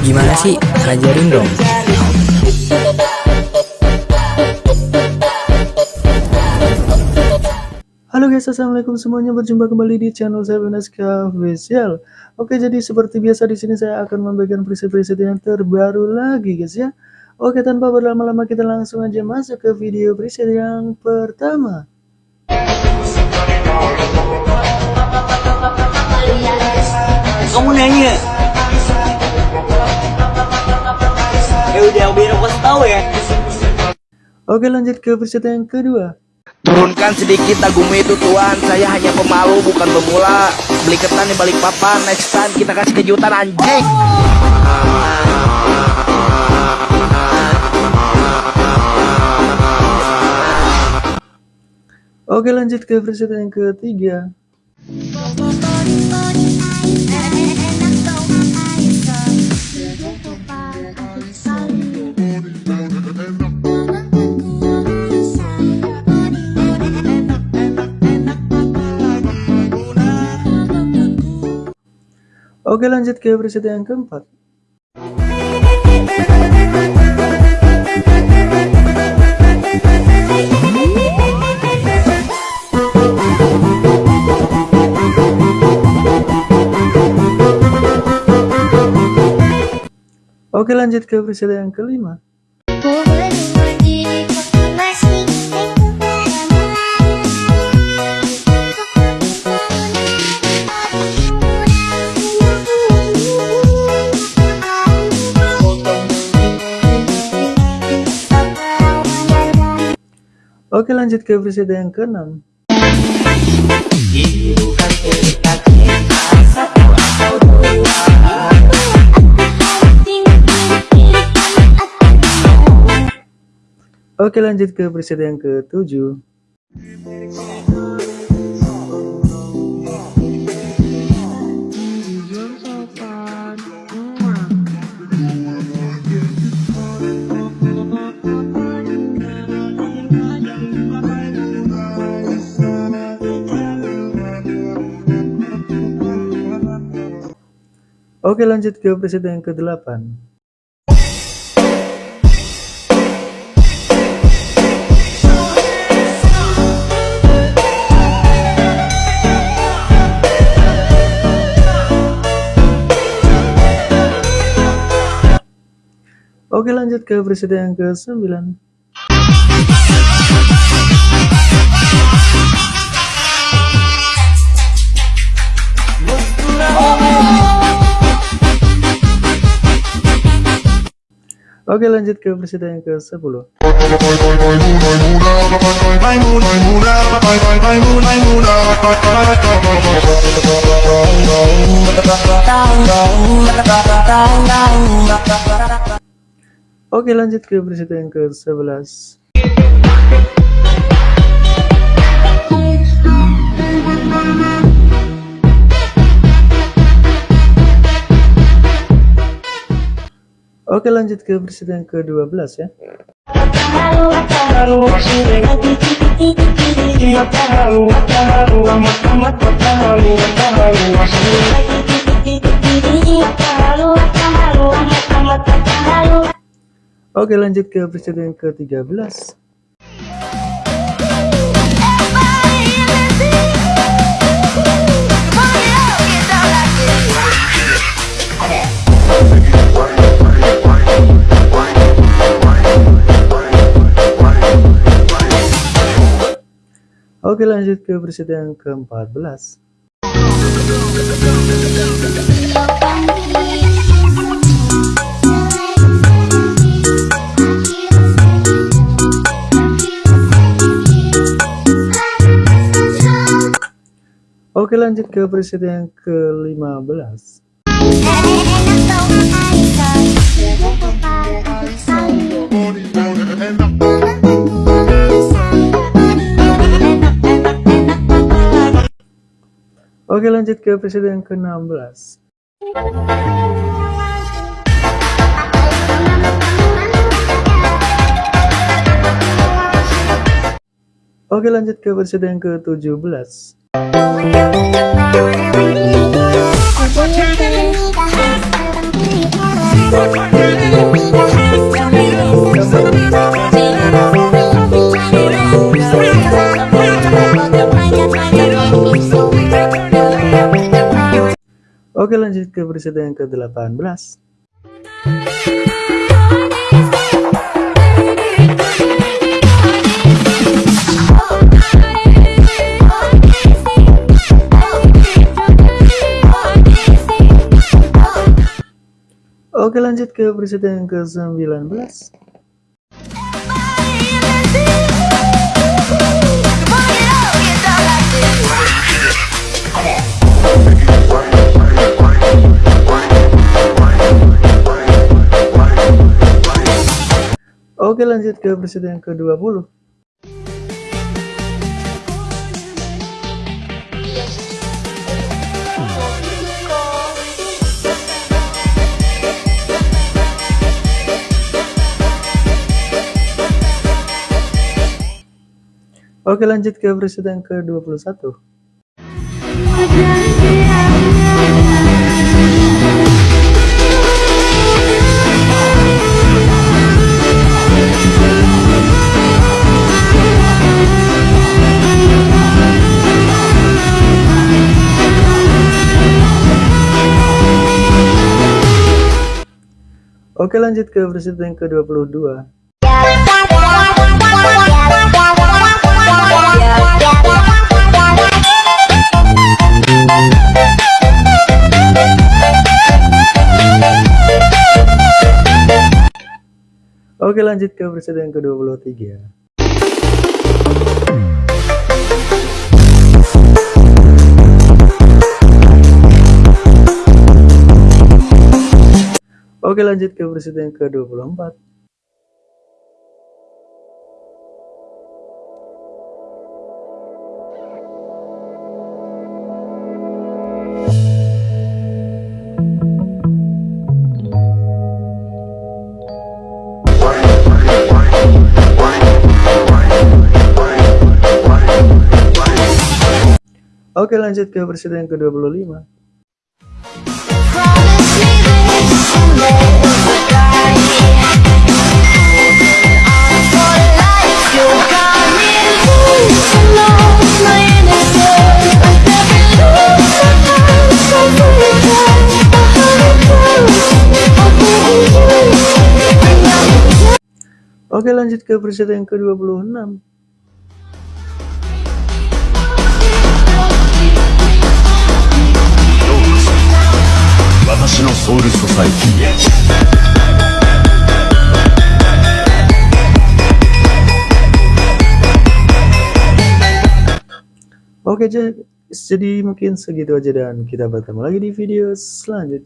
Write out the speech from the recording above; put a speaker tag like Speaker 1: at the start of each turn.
Speaker 1: Gimana sih? Ajarin dong.
Speaker 2: Halo guys, assalamualaikum semuanya. Berjumpa kembali di channel saya Veneska Official. Oke, jadi seperti biasa di sini saya akan membagikan preset-preset yang terbaru lagi, guys ya. Oke, tanpa berlama-lama kita langsung aja masuk ke video preset yang pertama.
Speaker 3: Kamu nanya
Speaker 2: Oke, lanjut ke preset yang kedua.
Speaker 4: Turunkan sedikit dagumu itu tuan Saya hanya pemalu bukan pemula Beli ketan di balik papan Next time kita kasih kejutan anjing
Speaker 2: Oke, lanjut ke preset yang ketiga. Oke, lanjut ke preset yang keempat. Oke, lanjut ke preset yang kelima. Oke, lanjut ke preset yang keenam. Oke, lanjut ke preset yang ketujuh. Oke, lanjut ke preset yang ke-8. Oke, lanjut ke preset yang ke-9. Oke, lanjut ke preset yang ke-10. Oke, lanjut ke preset yang ke-11. Oke, lanjut ke preset yang ke-12 ya. Oke, lanjut ke preset yang ke-13. Oke, lanjut ke preset yang ke-14. Oke, lanjut ke preset yang ke-15. Oke, lanjut ke preset yang ke-16. Oke, lanjut ke preset yang ke-17. Oke lanjut ke presiden yang ke-18 Oke lanjut ke presiden yang ke-19 Oke lanjut ke presiden yang ke-20 Oke lanjut ke presiden ke-21 Oke lanjut ke presiden yang ke-22 Oke lanjut ke presiden yang ke-23 Oke lanjut ke presiden yang ke-24 Oke lanjut ke presiden yang ke-25 Oke lanjut ke presiden yang ke-26
Speaker 5: 私のソウルソサイティ
Speaker 2: Oke jadi jadi mungkin segitu aja dan kita bertemu lagi di video selanjutnya